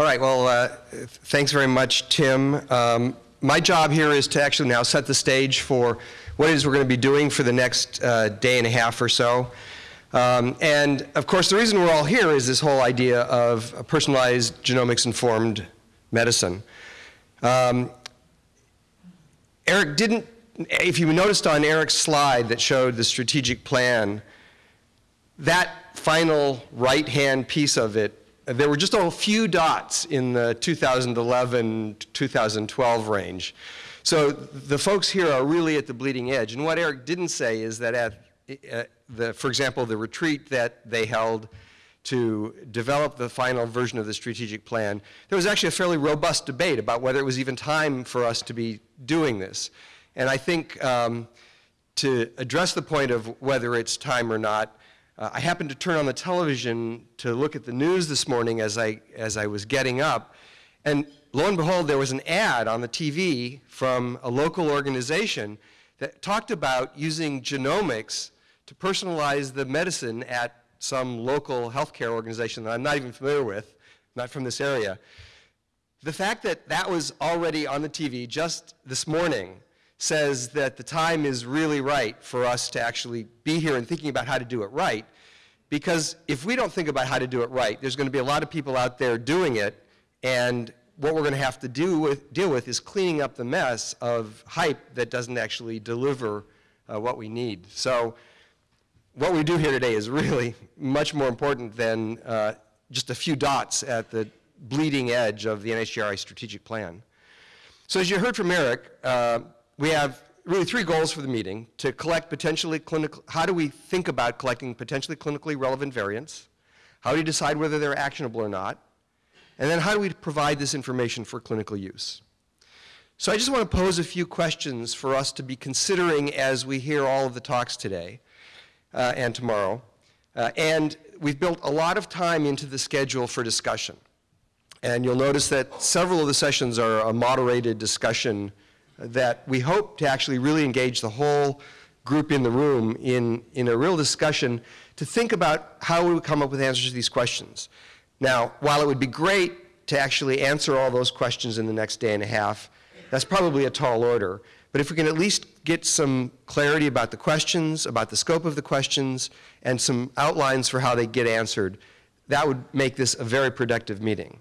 All right, well, uh, thanks very much, Tim. Um, my job here is to actually now set the stage for what it is we're going to be doing for the next uh, day and a half or so. Um, and of course, the reason we're all here is this whole idea of personalized genomics informed medicine. Um, Eric didn't, if you noticed on Eric's slide that showed the strategic plan, that final right-hand piece of it there were just a few dots in the 2011-2012 range. So the folks here are really at the bleeding edge. And what Eric didn't say is that at, uh, the, for example, the retreat that they held to develop the final version of the strategic plan, there was actually a fairly robust debate about whether it was even time for us to be doing this. And I think um, to address the point of whether it's time or not, uh, I happened to turn on the television to look at the news this morning as I, as I was getting up, and lo and behold, there was an ad on the TV from a local organization that talked about using genomics to personalize the medicine at some local healthcare organization that I'm not even familiar with, not from this area. The fact that that was already on the TV just this morning says that the time is really right for us to actually be here and thinking about how to do it right. Because if we don't think about how to do it right, there's going to be a lot of people out there doing it, and what we're going to have to do with, deal with is cleaning up the mess of hype that doesn't actually deliver uh, what we need. So what we do here today is really much more important than uh, just a few dots at the bleeding edge of the NHGRI strategic plan. So as you heard from Eric, uh, we have really three goals for the meeting, to collect potentially clinical, how do we think about collecting potentially clinically relevant variants? How do you decide whether they're actionable or not? And then how do we provide this information for clinical use? So I just want to pose a few questions for us to be considering as we hear all of the talks today uh, and tomorrow. Uh, and we've built a lot of time into the schedule for discussion. And you'll notice that several of the sessions are a moderated discussion that we hope to actually really engage the whole group in the room in, in a real discussion to think about how we would come up with answers to these questions. Now, while it would be great to actually answer all those questions in the next day and a half, that's probably a tall order. But if we can at least get some clarity about the questions, about the scope of the questions, and some outlines for how they get answered, that would make this a very productive meeting.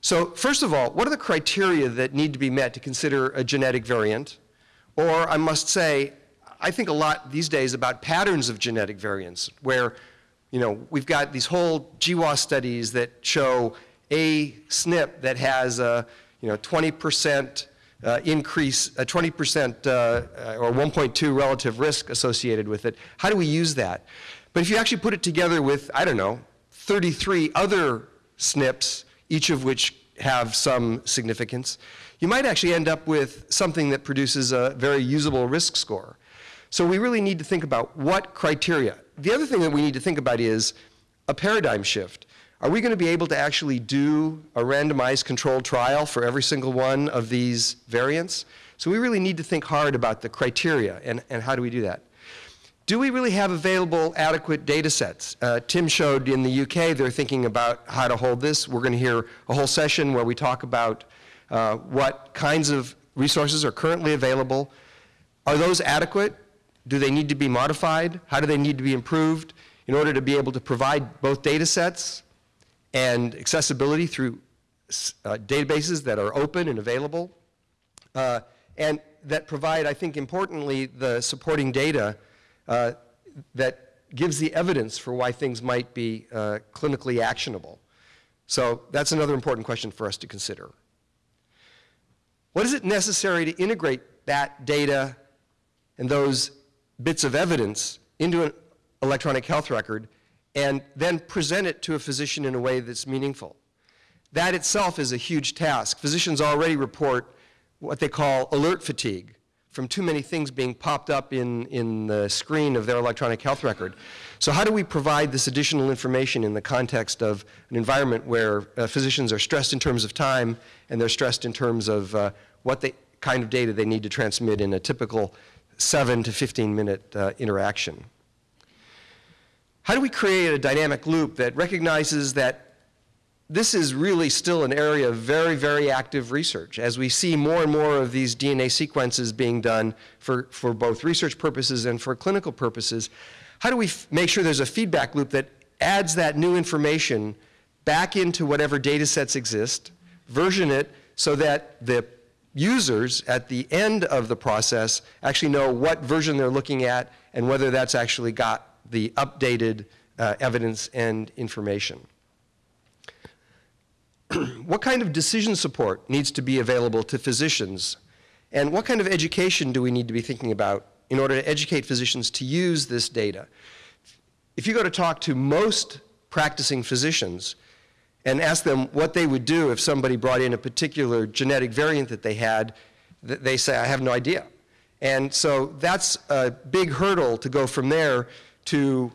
So first of all, what are the criteria that need to be met to consider a genetic variant? Or I must say, I think a lot these days about patterns of genetic variants where, you know, we've got these whole GWAS studies that show a SNP that has a, you know, 20% uh, increase, a 20% uh, uh, or 1.2 relative risk associated with it. How do we use that? But if you actually put it together with, I don't know, 33 other SNPs each of which have some significance, you might actually end up with something that produces a very usable risk score. So we really need to think about what criteria. The other thing that we need to think about is a paradigm shift. Are we going to be able to actually do a randomized controlled trial for every single one of these variants? So we really need to think hard about the criteria and, and how do we do that. Do we really have available adequate data sets? Uh, Tim showed in the UK they're thinking about how to hold this. We're going to hear a whole session where we talk about uh, what kinds of resources are currently available. Are those adequate? Do they need to be modified? How do they need to be improved in order to be able to provide both data sets and accessibility through uh, databases that are open and available? Uh, and that provide, I think importantly, the supporting data uh, that gives the evidence for why things might be uh, clinically actionable. So that's another important question for us to consider. What is it necessary to integrate that data and those bits of evidence into an electronic health record and then present it to a physician in a way that's meaningful? That itself is a huge task. Physicians already report what they call alert fatigue from too many things being popped up in, in the screen of their electronic health record. So how do we provide this additional information in the context of an environment where uh, physicians are stressed in terms of time and they're stressed in terms of uh, what the kind of data they need to transmit in a typical 7 to 15 minute uh, interaction? How do we create a dynamic loop that recognizes that this is really still an area of very, very active research. As we see more and more of these DNA sequences being done for, for both research purposes and for clinical purposes, how do we make sure there's a feedback loop that adds that new information back into whatever data sets exist, version it so that the users at the end of the process actually know what version they're looking at and whether that's actually got the updated uh, evidence and information. what kind of decision support needs to be available to physicians? And what kind of education do we need to be thinking about in order to educate physicians to use this data? If you go to talk to most practicing physicians and ask them what they would do if somebody brought in a particular genetic variant that they had, they say, I have no idea. And so that's a big hurdle to go from there to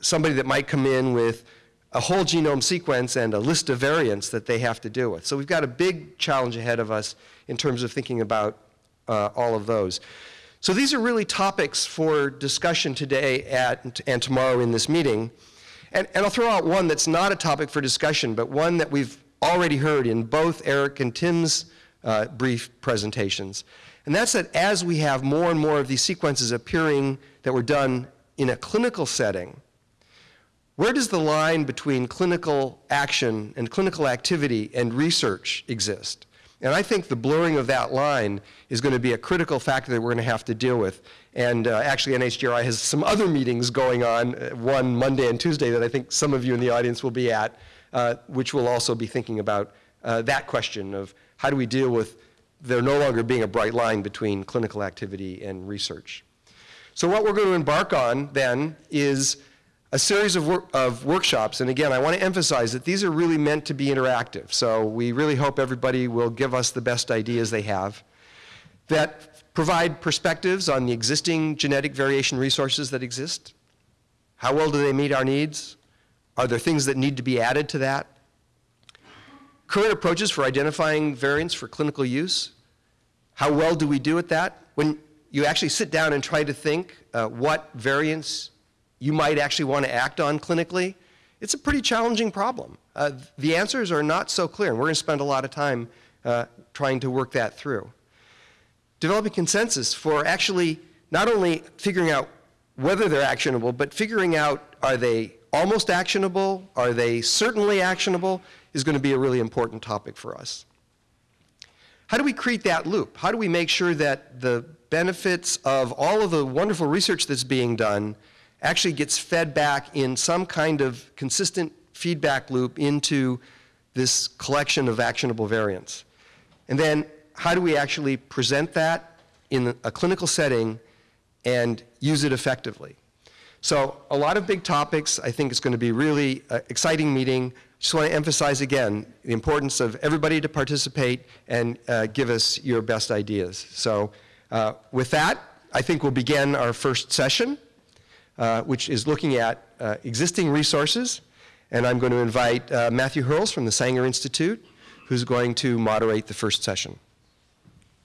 somebody that might come in with a whole genome sequence and a list of variants that they have to deal with. So we've got a big challenge ahead of us in terms of thinking about uh, all of those. So these are really topics for discussion today at, and tomorrow in this meeting. And, and I'll throw out one that's not a topic for discussion, but one that we've already heard in both Eric and Tim's uh, brief presentations. And that's that as we have more and more of these sequences appearing that were done in a clinical setting, where does the line between clinical action and clinical activity and research exist? And I think the blurring of that line is going to be a critical factor that we're going to have to deal with. And uh, actually, NHGRI has some other meetings going on, uh, one Monday and Tuesday that I think some of you in the audience will be at, uh, which will also be thinking about uh, that question of how do we deal with there no longer being a bright line between clinical activity and research. So what we're going to embark on then is a series of, wor of workshops, and again, I want to emphasize that these are really meant to be interactive, so we really hope everybody will give us the best ideas they have that provide perspectives on the existing genetic variation resources that exist. How well do they meet our needs? Are there things that need to be added to that? Current approaches for identifying variants for clinical use. How well do we do at that? When you actually sit down and try to think uh, what variants you might actually want to act on clinically, it's a pretty challenging problem. Uh, the answers are not so clear, and we're going to spend a lot of time uh, trying to work that through. Developing consensus for actually not only figuring out whether they're actionable, but figuring out are they almost actionable, are they certainly actionable, is going to be a really important topic for us. How do we create that loop? How do we make sure that the benefits of all of the wonderful research that's being done actually gets fed back in some kind of consistent feedback loop into this collection of actionable variants. And then how do we actually present that in a clinical setting and use it effectively? So a lot of big topics. I think it's going to be really uh, exciting meeting. Just want to emphasize again the importance of everybody to participate and uh, give us your best ideas. So uh, with that, I think we'll begin our first session. Uh, which is looking at uh, existing resources. And I'm going to invite uh, Matthew Hurles from the Sanger Institute, who's going to moderate the first session.